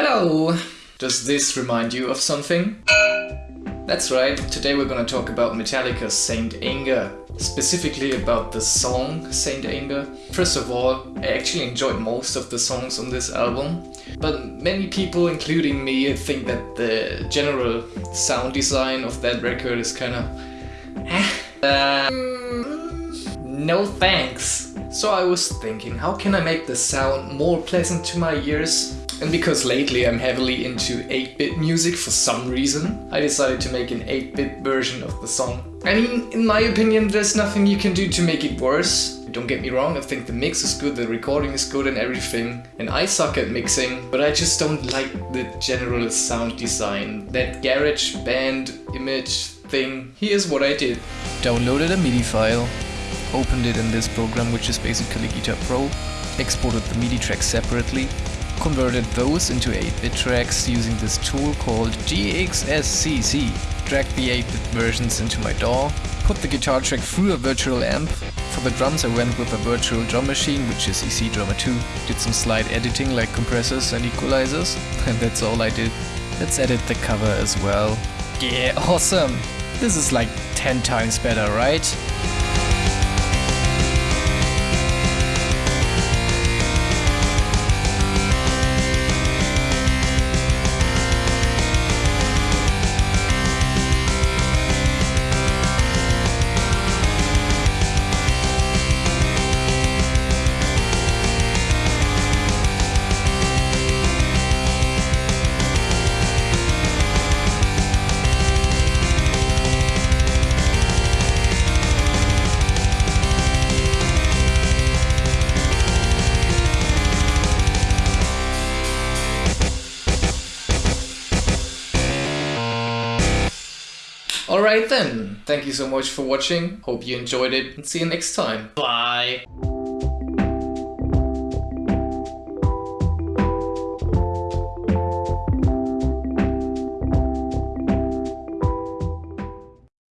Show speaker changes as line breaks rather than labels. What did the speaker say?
Hello! Does this remind you of something? That's right, today we're gonna talk about Metallica's Saint Anger. Specifically about the song Saint Anger. First of all, I actually enjoyed most of the songs on this album, but many people, including me, think that the general sound design of that record is kinda... Uh, no thanks. So I was thinking, how can I make the sound more pleasant to my ears? And because lately I'm heavily into 8-bit music for some reason, I decided to make an 8-bit version of the song. I mean, in my opinion, there's nothing you can do to make it worse. Don't get me wrong, I think the mix is good, the recording is good and everything. And I suck at mixing, but I just don't like the general sound design. That garage band image thing. Here's what I did.
Downloaded a MIDI file, opened it in this program which is basically Guitar Pro, exported the MIDI tracks separately, converted those into 8-bit tracks using this tool called GXSCC, dragged the 8-bit versions into my DAW, put the guitar track through a virtual amp, for the drums I went with a virtual drum machine which is EZdrummer 2, did some slide editing like compressors and equalizers, and that's all I did. Let's edit the cover as well. Yeah, awesome! This is like 10 times better, right?
Alright then, thank you so much for watching, hope you enjoyed it and see you next time. Bye!